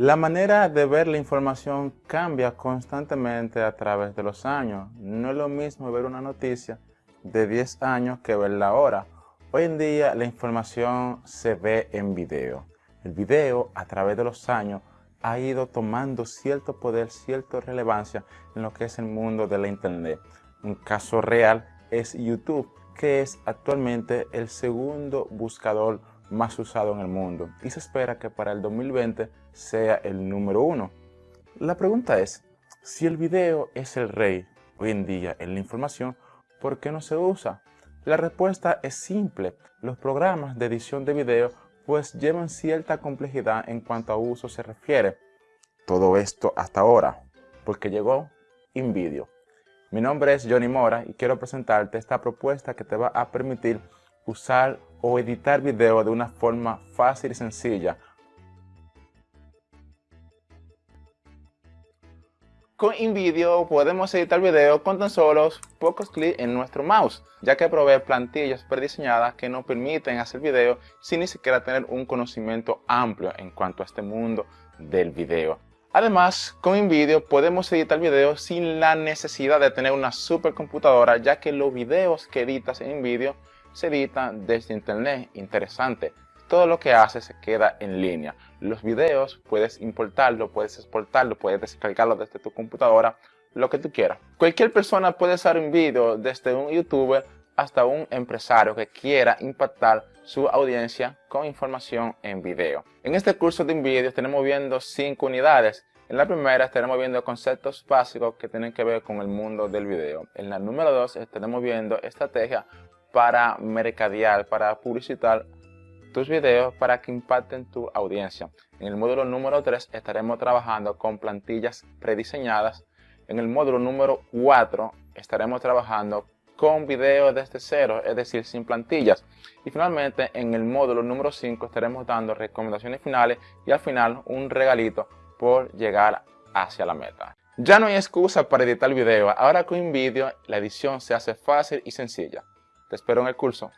La manera de ver la información cambia constantemente a través de los años. No es lo mismo ver una noticia de 10 años que verla ahora. Hoy en día la información se ve en video. El video a través de los años ha ido tomando cierto poder, cierta relevancia en lo que es el mundo de la internet. Un caso real es YouTube, que es actualmente el segundo buscador más usado en el mundo y se espera que para el 2020 sea el número uno. La pregunta es, si el video es el rey hoy en día en la información, ¿por qué no se usa? La respuesta es simple, los programas de edición de video pues llevan cierta complejidad en cuanto a uso se refiere. Todo esto hasta ahora, porque llegó InVideo. Mi nombre es Johnny Mora y quiero presentarte esta propuesta que te va a permitir usar o editar video de una forma fácil y sencilla. Con InVideo podemos editar video con tan solo pocos clics en nuestro mouse, ya que provee plantillas prediseñadas que nos permiten hacer video sin ni siquiera tener un conocimiento amplio en cuanto a este mundo del video. Además, con InVideo podemos editar video sin la necesidad de tener una supercomputadora, ya que los videos que editas en InVideo se edita desde internet. Interesante. Todo lo que haces se queda en línea. Los videos puedes importarlo, puedes exportarlo, puedes descargarlo desde tu computadora, lo que tú quieras. Cualquier persona puede usar un video desde un youtuber hasta un empresario que quiera impactar su audiencia con información en video. En este curso de InVideo estaremos viendo cinco unidades. En la primera estaremos viendo conceptos básicos que tienen que ver con el mundo del video. En la número dos estaremos viendo estrategia para mercadear, para publicitar tus videos para que impacten tu audiencia. En el módulo número 3 estaremos trabajando con plantillas prediseñadas. En el módulo número 4 estaremos trabajando con videos desde cero, es decir, sin plantillas. Y finalmente en el módulo número 5 estaremos dando recomendaciones finales y al final un regalito por llegar hacia la meta. Ya no hay excusa para editar video, ahora con InVideo la edición se hace fácil y sencilla. Te espero en el curso.